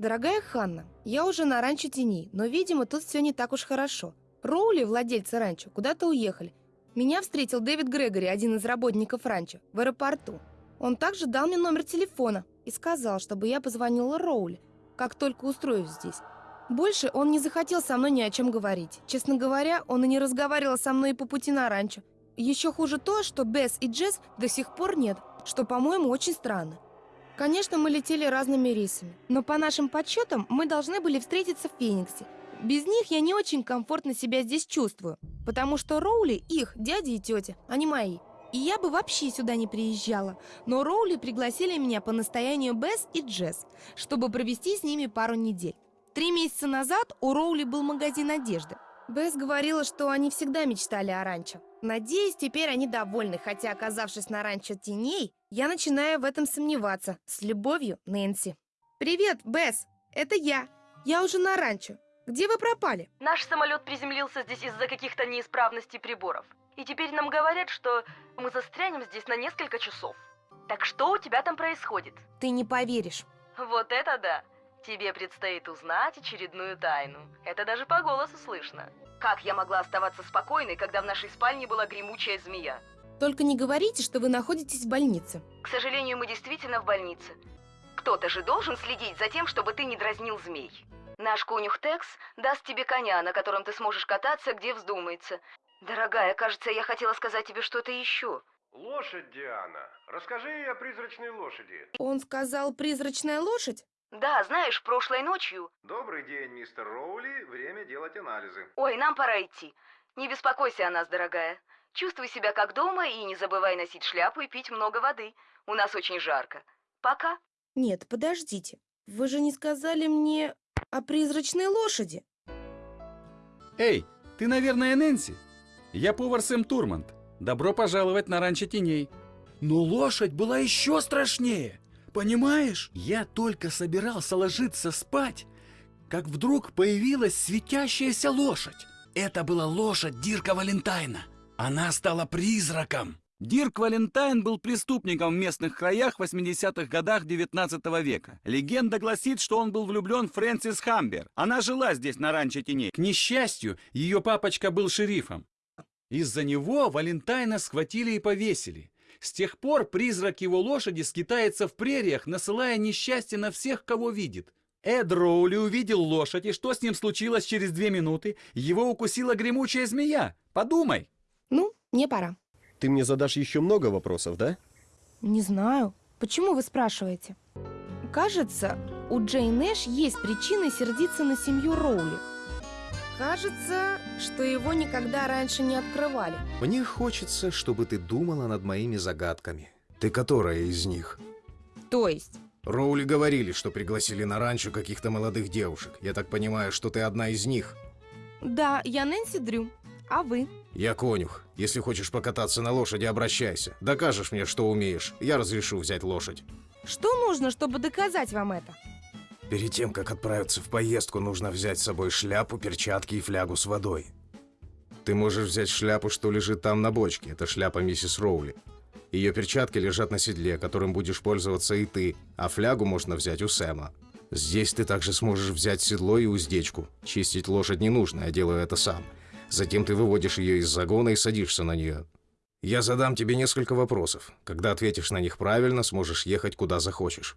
Дорогая Ханна, я уже на ранчо теней, но, видимо, тут все не так уж хорошо. Роули, владельцы ранчо, куда-то уехали. Меня встретил Дэвид Грегори, один из работников ранчо, в аэропорту. Он также дал мне номер телефона и сказал, чтобы я позвонила Роули, как только устроюсь здесь. Больше он не захотел со мной ни о чем говорить. Честно говоря, он и не разговаривал со мной по пути на ранчо. Еще хуже то, что Бесс и Джесс до сих пор нет, что, по-моему, очень странно. Конечно, мы летели разными рейсами, но по нашим подсчетам мы должны были встретиться в Фениксе. Без них я не очень комфортно себя здесь чувствую, потому что Роули их дяди и тети, а не мои. И я бы вообще сюда не приезжала, но Роули пригласили меня по настоянию Бесс и Джесс, чтобы провести с ними пару недель. Три месяца назад у Роули был магазин одежды. Бесс говорила, что они всегда мечтали о ранчо. Надеюсь, теперь они довольны, хотя, оказавшись на ранчо теней, я начинаю в этом сомневаться. С любовью, Нэнси. Привет, Бесс. Это я. Я уже на ранчо. Где вы пропали? Наш самолет приземлился здесь из-за каких-то неисправностей приборов. И теперь нам говорят, что мы застрянем здесь на несколько часов. Так что у тебя там происходит? Ты не поверишь. Вот это да! Тебе предстоит узнать очередную тайну. Это даже по голосу слышно. Как я могла оставаться спокойной, когда в нашей спальне была гремучая змея? Только не говорите, что вы находитесь в больнице. К сожалению, мы действительно в больнице. Кто-то же должен следить за тем, чтобы ты не дразнил змей. Наш конюх Текс даст тебе коня, на котором ты сможешь кататься, где вздумается. Дорогая, кажется, я хотела сказать тебе что-то еще. Лошадь, Диана. Расскажи ей о призрачной лошади. Он сказал «призрачная лошадь»? Да, знаешь, прошлой ночью... Добрый день, мистер Роули. Время делать анализы. Ой, нам пора идти. Не беспокойся о нас, дорогая. Чувствуй себя как дома и не забывай носить шляпу и пить много воды. У нас очень жарко. Пока. Нет, подождите. Вы же не сказали мне о призрачной лошади. Эй, ты, наверное, Нэнси? Я повар Сэм Турмант. Добро пожаловать на ранчо теней. Но лошадь была еще страшнее. Понимаешь? Я только собирался ложиться спать, как вдруг появилась светящаяся лошадь. Это была лошадь Дирка Валентайна. Она стала призраком. Дирк Валентайн был преступником в местных краях в 80-х годах 19 века. Легенда гласит, что он был влюблен в Фрэнсис Хамбер. Она жила здесь на ранчо теней. К несчастью, ее папочка был шерифом. Из-за него Валентайна схватили и повесили. С тех пор призрак его лошади скитается в прериях, насылая несчастье на всех, кого видит. Эд Роули увидел лошадь, и что с ним случилось через две минуты? Его укусила гремучая змея. Подумай. Ну, мне пора. Ты мне задашь еще много вопросов, да? Не знаю. Почему вы спрашиваете? Кажется, у Джейн Эш есть причины сердиться на семью Роули. Кажется, что его никогда раньше не открывали. Мне хочется, чтобы ты думала над моими загадками. Ты которая из них? То есть? Роули говорили, что пригласили на ранчо каких-то молодых девушек. Я так понимаю, что ты одна из них. Да, я Нэнси Дрю. А вы? Я конюх. Если хочешь покататься на лошади, обращайся. Докажешь мне, что умеешь. Я разрешу взять лошадь. Что нужно, чтобы доказать вам это? Перед тем, как отправиться в поездку, нужно взять с собой шляпу, перчатки и флягу с водой. Ты можешь взять шляпу, что лежит там на бочке. Это шляпа миссис Роули. Ее перчатки лежат на седле, которым будешь пользоваться и ты, а флягу можно взять у Сэма. Здесь ты также сможешь взять седло и уздечку. Чистить лошадь не нужно, я делаю это сам. Затем ты выводишь ее из загона и садишься на нее. Я задам тебе несколько вопросов. Когда ответишь на них правильно, сможешь ехать куда захочешь.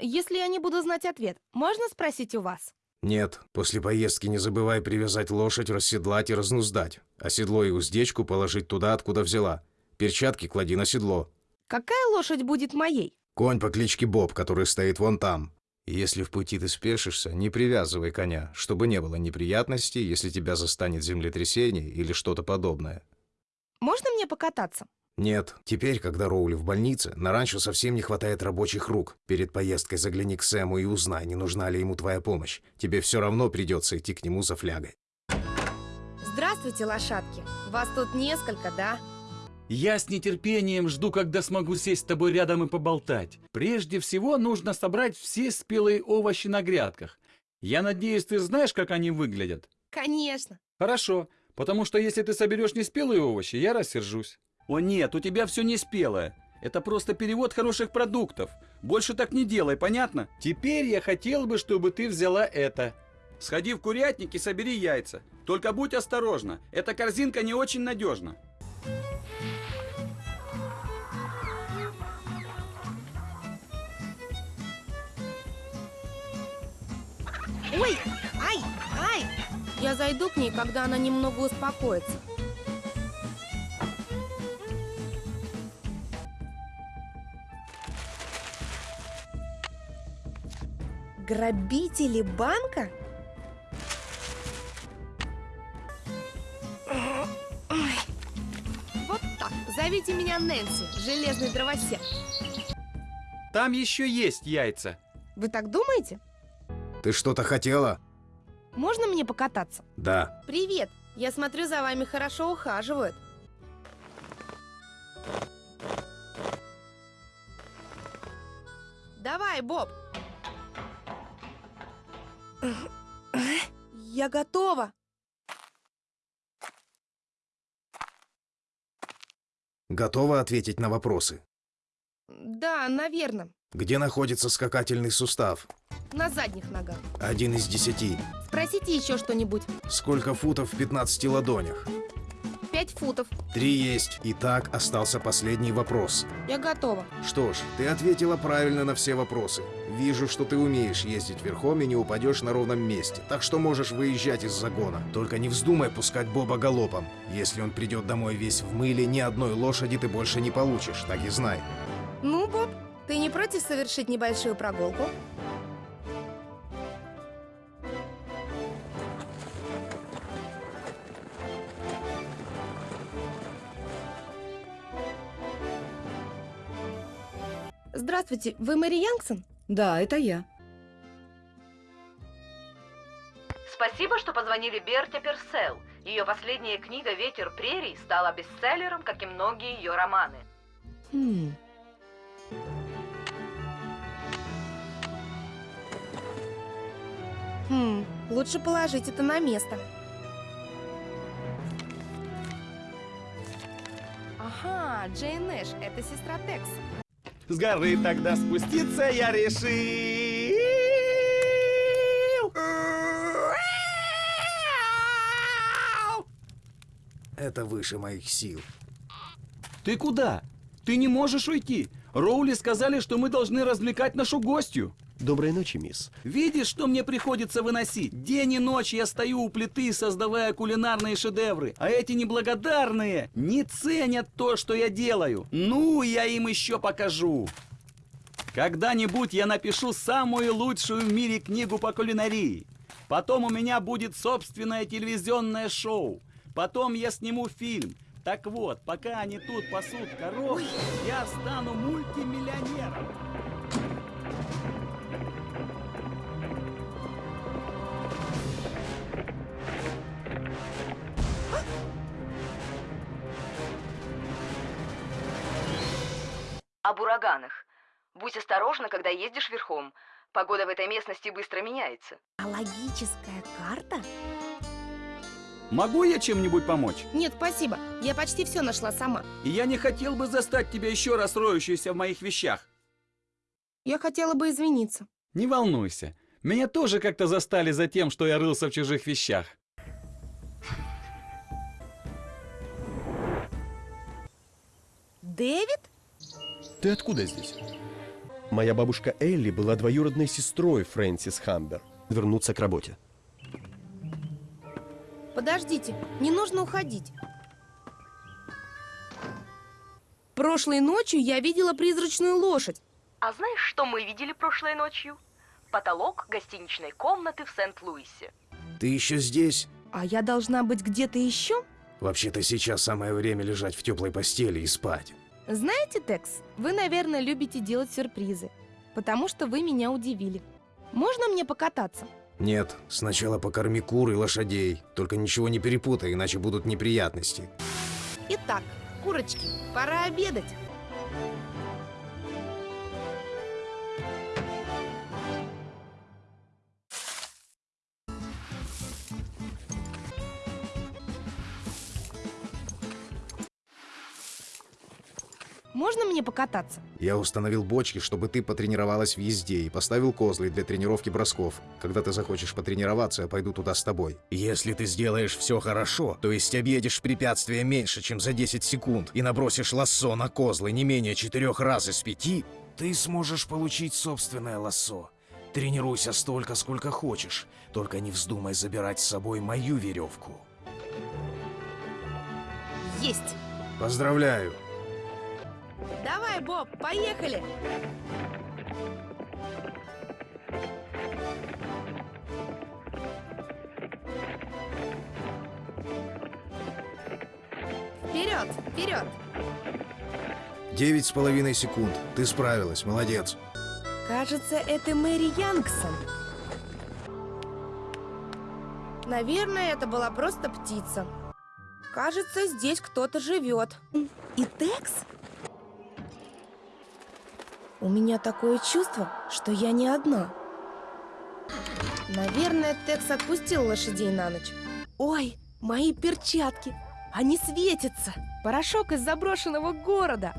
Если я не буду знать ответ, можно спросить у вас? Нет, после поездки не забывай привязать лошадь, расседлать и разнуздать. А седло и уздечку положить туда, откуда взяла. Перчатки клади на седло. Какая лошадь будет моей? Конь по кличке Боб, который стоит вон там. Если в пути ты спешишься, не привязывай коня, чтобы не было неприятностей, если тебя застанет землетрясение или что-то подобное. Можно мне покататься? Нет, теперь, когда Роули в больнице, на ранчо совсем не хватает рабочих рук. Перед поездкой загляни к Сэму и узнай, не нужна ли ему твоя помощь. Тебе все равно придется идти к нему за флягой. Здравствуйте, лошадки. Вас тут несколько, да? Я с нетерпением жду, когда смогу сесть с тобой рядом и поболтать. Прежде всего, нужно собрать все спелые овощи на грядках. Я надеюсь, ты знаешь, как они выглядят? Конечно. Хорошо, потому что если ты соберешь неспелые овощи, я рассержусь. О нет, у тебя все неспелое. Это просто перевод хороших продуктов. Больше так не делай, понятно? Теперь я хотел бы, чтобы ты взяла это. Сходи в курятник и собери яйца. Только будь осторожна, эта корзинка не очень надежна. Ой, ай, ай! Я зайду к ней, когда она немного успокоится. Грабители банка? Ой. Вот так. Зовите меня Нэнси, железный дровосек. Там еще есть яйца. Вы так думаете? Ты что-то хотела? Можно мне покататься? Да. Привет! Я смотрю, за вами хорошо ухаживают. Давай, Боб! Я готова! Готова ответить на вопросы? Да, наверное. Где находится скакательный сустав? На задних ногах. Один из десяти. Спросите еще что-нибудь. Сколько футов в 15 ладонях? Пять футов. Три есть. Итак, остался последний вопрос. Я готова. Что ж, ты ответила правильно на все вопросы. Вижу, что ты умеешь ездить верхом и не упадешь на ровном месте, так что можешь выезжать из загона. Только не вздумай пускать Боба галопом. Если он придет домой весь в мыле, ни одной лошади ты больше не получишь, так и знай. Ну, Боб, ты не против совершить небольшую прогулку? Здравствуйте, вы Мэри Янгсон? Да, это я. Спасибо, что позвонили Берте Персел. Ее последняя книга «Ветер прерий» стала бестселлером, как и многие ее романы. Хм. Хм, лучше положить это на место. Ага, Джейн Нэш, это сестра Текс. С горы тогда спуститься я решил. Это выше моих сил. Ты куда? Ты не можешь уйти. Роули сказали, что мы должны развлекать нашу гостью. Доброй ночи, мисс. Видишь, что мне приходится выносить? День и ночь я стою у плиты, создавая кулинарные шедевры. А эти неблагодарные не ценят то, что я делаю. Ну, я им еще покажу. Когда-нибудь я напишу самую лучшую в мире книгу по кулинарии. Потом у меня будет собственное телевизионное шоу. Потом я сниму фильм. Так вот, пока они тут пасут коров, я стану мультимиллионером. Об ураганах. Будь осторожна, когда ездишь верхом. Погода в этой местности быстро меняется. А логическая карта? Могу я чем-нибудь помочь? Нет, спасибо. Я почти все нашла сама. И я не хотел бы застать тебя еще раз роющейся в моих вещах. Я хотела бы извиниться. Не волнуйся. Меня тоже как-то застали за тем, что я рылся в чужих вещах. Дэвид? Ты откуда здесь? Моя бабушка Элли была двоюродной сестрой Фрэнсис Хамбер. Вернуться к работе. Подождите, не нужно уходить. Прошлой ночью я видела призрачную лошадь. А знаешь, что мы видели прошлой ночью? Потолок гостиничной комнаты в Сент-Луисе. Ты еще здесь? А я должна быть где-то еще? Вообще-то сейчас самое время лежать в теплой постели и спать. Знаете, Текс, вы, наверное, любите делать сюрпризы, потому что вы меня удивили. Можно мне покататься? Нет, сначала покорми кур и лошадей. Только ничего не перепутай, иначе будут неприятности. Итак, курочки, пора обедать. Мне покататься? Я установил бочки, чтобы ты потренировалась в езде, и поставил козлы для тренировки бросков. Когда ты захочешь потренироваться, я пойду туда с тобой. Если ты сделаешь все хорошо, то есть объедешь препятствие меньше, чем за 10 секунд, и набросишь лассо на козлы не менее четырех раз из пяти, ты сможешь получить собственное лассо. Тренируйся столько, сколько хочешь, только не вздумай забирать с собой мою веревку. Есть! Поздравляю! Давай, Боб, поехали! Вперед, вперед! Девять с половиной секунд. Ты справилась, молодец. Кажется, это Мэри Янгсон. Наверное, это была просто птица. Кажется, здесь кто-то живет. И Текс? У меня такое чувство, что я не одна. Наверное, Текс отпустил лошадей на ночь. Ой, мои перчатки! Они светятся! Порошок из заброшенного города!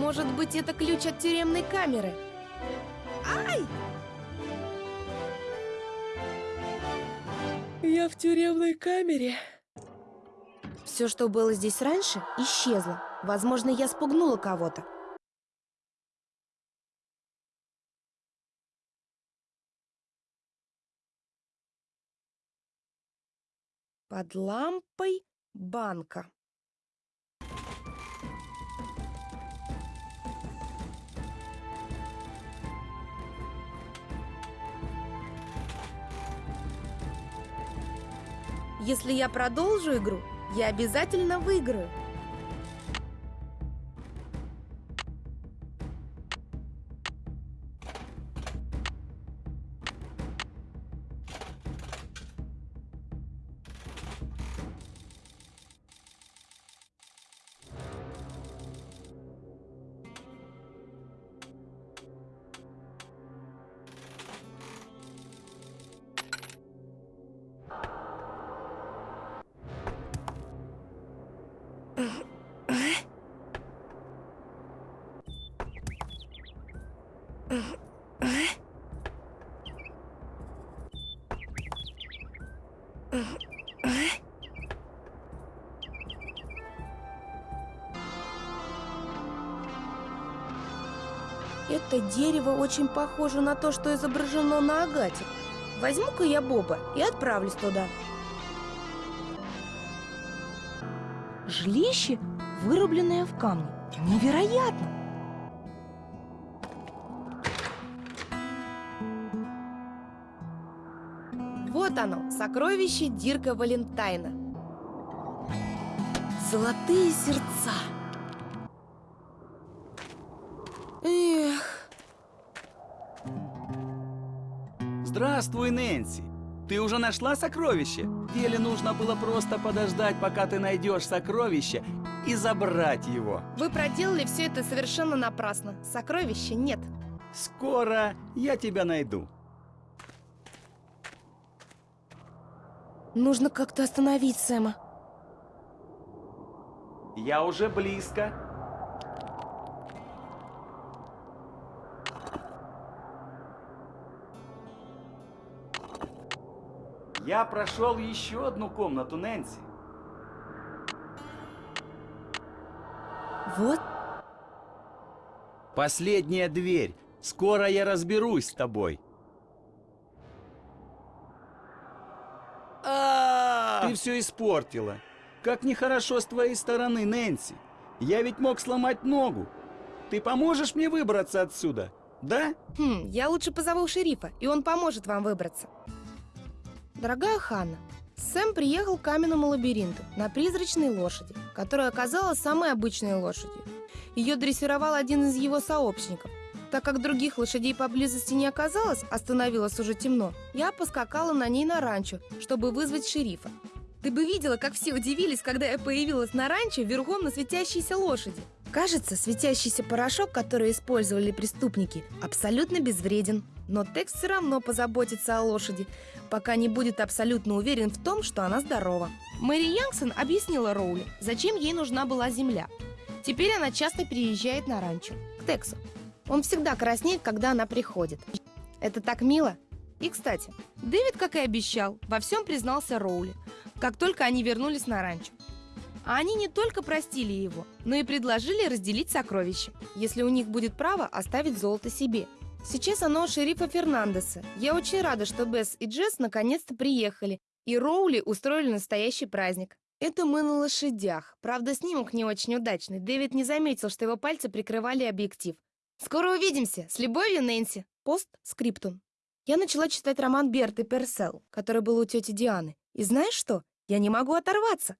Может быть, это ключ от тюремной камеры? Ай! Я в тюремной камере. Все, что было здесь раньше, исчезло. Возможно, я спугнула кого-то. Под лампой банка. Если я продолжу игру, я обязательно выиграю. Это дерево очень похоже на то, что изображено на агате. Возьму-ка я Боба и отправлюсь туда. Жилище, вырубленное в камне. Невероятно! Вот оно, сокровище Дирка Валентайна. Золотые сердца. Эх, Здравствуй, Нэнси. Ты уже нашла сокровище? Или нужно было просто подождать, пока ты найдешь сокровище и забрать его? вы проделали все это совершенно напрасно. Сокровища нет. Скоро я тебя найду. Нужно как-то остановить Сэма. Я уже близко. Я прошел еще одну комнату, Нэнси. Вот, Последняя дверь. Скоро я разберусь с тобой. Ты все испортила. Как нехорошо с твоей стороны, Нэнси. Я ведь мог сломать ногу. Ты поможешь мне выбраться отсюда, да? Хм, я лучше позову шерифа, и он поможет вам выбраться. Дорогая Ханна, Сэм приехал к каменному лабиринту на призрачной лошади, которая оказалась самой обычной лошадью. Ее дрессировал один из его сообщников. Так как других лошадей поблизости не оказалось, а становилось уже темно, я поскакала на ней на ранчо, чтобы вызвать шерифа. Ты бы видела, как все удивились, когда я появилась на ранчо верхом на светящейся лошади. Кажется, светящийся порошок, который использовали преступники, абсолютно безвреден. Но Текс все равно позаботится о лошади, пока не будет абсолютно уверен в том, что она здорова. Мэри Янгсон объяснила Роули, зачем ей нужна была земля. Теперь она часто приезжает на ранчо, к Тексу. Он всегда краснеет, когда она приходит. Это так мило. И, кстати, Дэвид, как и обещал, во всем признался Роули, как только они вернулись на ранчо. А они не только простили его, но и предложили разделить сокровища, если у них будет право оставить золото себе. Сейчас оно у шерифа Фернандеса. Я очень рада, что Бесс и Джесс наконец-то приехали, и Роули устроили настоящий праздник. Это мы на лошадях. Правда, снимок не очень удачный. Дэвид не заметил, что его пальцы прикрывали объектив. Скоро увидимся. С любовью, Нэнси. Пост скриптум. Я начала читать роман Берты Персел, который был у тети Дианы. И знаешь что? Я не могу оторваться.